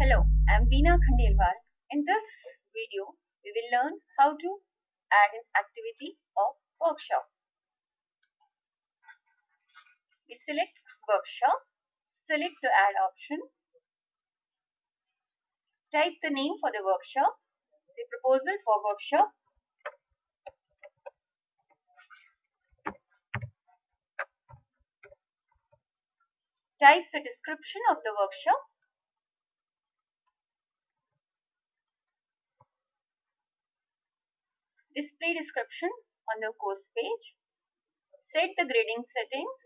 Hello, I'm Veena Khandelwal. In this video, we will learn how to add an activity of workshop. We select workshop, select the add option, type the name for the workshop, say proposal for workshop, type the description of the workshop, display description on the course page, set the grading settings,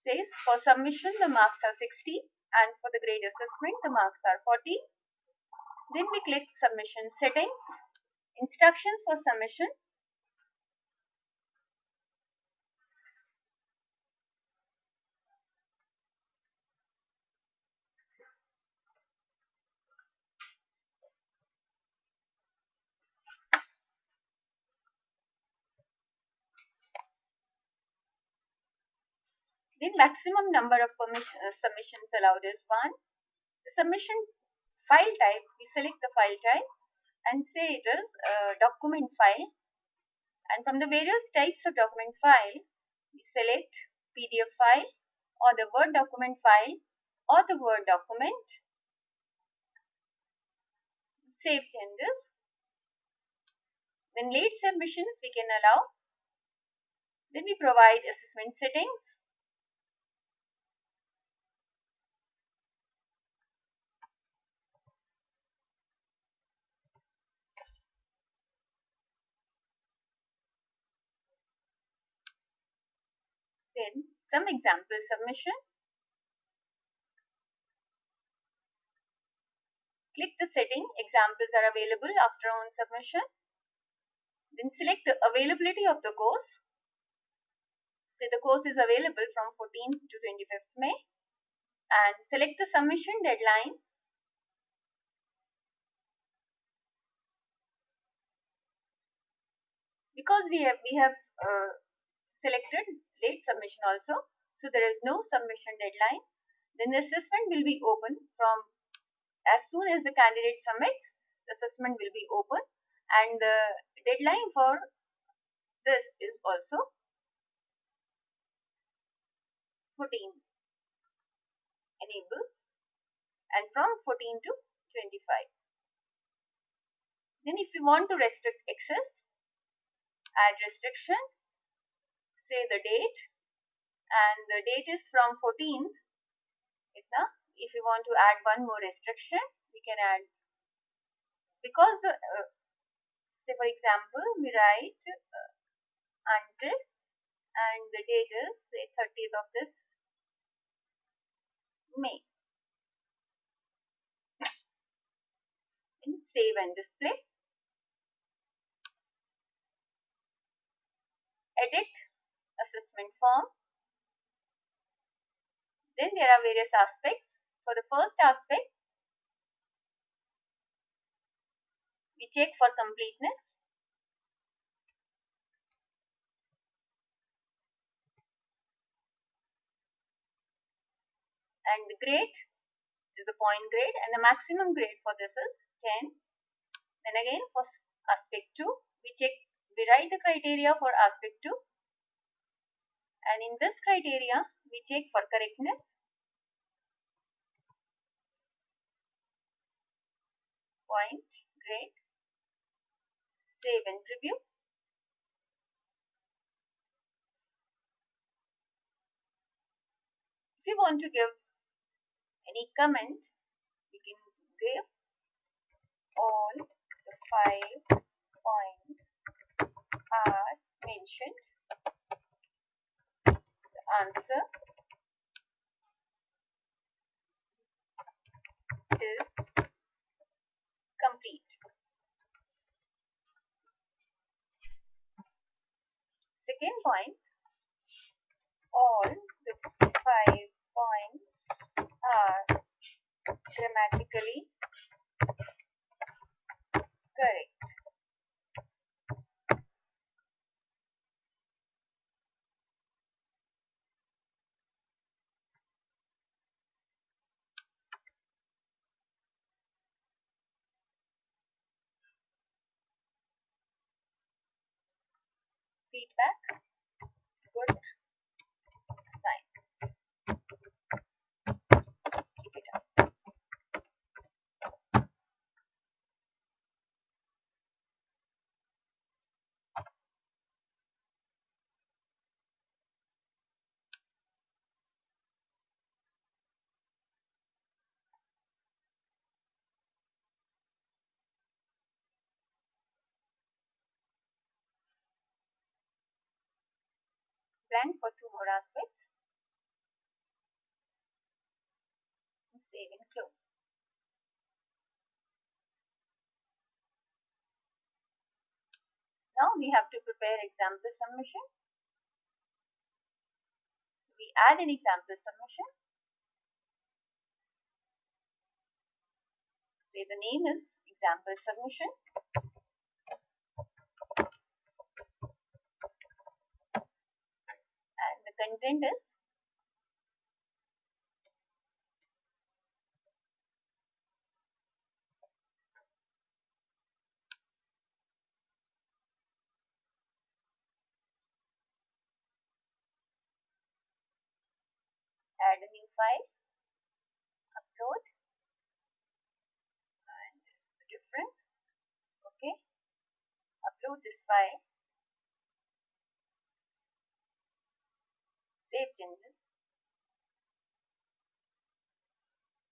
says for submission the marks are 60 and for the grade assessment the marks are 40. Then we click submission settings, instructions for submission, The maximum number of uh, submissions allowed is 1. The submission file type, we select the file type and say it is a document file. And from the various types of document file, we select PDF file or the Word document file or the Word document. Save changes. Then late submissions we can allow. Then we provide assessment settings Then some example submission. Click the setting examples are available after on submission. Then select the availability of the course. Say the course is available from 14th to 25th May and select the submission deadline because we have we have uh, selected late submission also. So there is no submission deadline. Then the assessment will be open from as soon as the candidate submits, the assessment will be open and the deadline for this is also 14 enable and from 14 to 25. Then if you want to restrict access, add restriction say the date. And the date is from 14th if you want to add one more restriction we can add. Because the uh, say for example we write uh, until and the date is say 30th of this May. In save and display. Edit assessment form. Then there are various aspects. For the first aspect, we check for completeness. And the grade is a point grade and the maximum grade for this is 10. Then again for aspect 2, we check, we write the criteria for aspect 2 and in this criteria we check for correctness. Point grade. Save and preview. If you want to give any comment you can give all the five points are mentioned answer is complete. Second point, all the five points are grammatically correct. Feedback, blank for two more aspects. Save and close. Now we have to prepare example submission. So we add an example submission. Say the name is example submission. Content is? Add a new file, upload and difference. Okay. Upload this file save changes,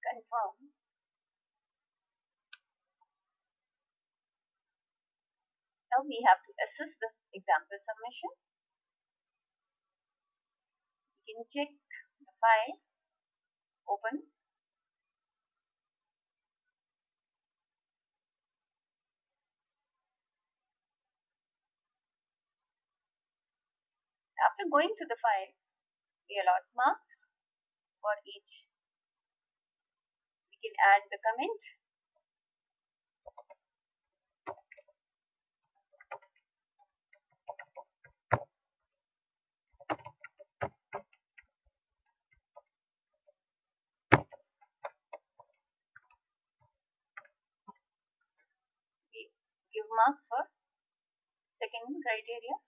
confirm, now we have to assess the example submission. We can check the file, open, after going to the file, we allot marks for each. We can add the comment. We give marks for second criteria.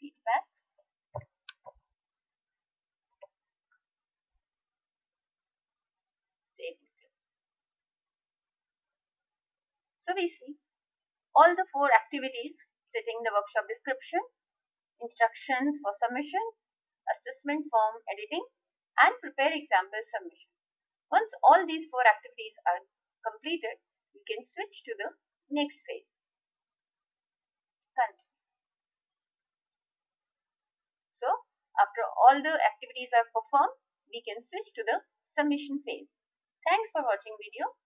feedback. Save and close. So we see all the four activities setting the workshop description, instructions for submission, assessment form editing and prepare example submission. Once all these four activities are completed, we can switch to the next phase. Continue. So after all the activities are performed, we can switch to the submission phase. Thanks for watching video.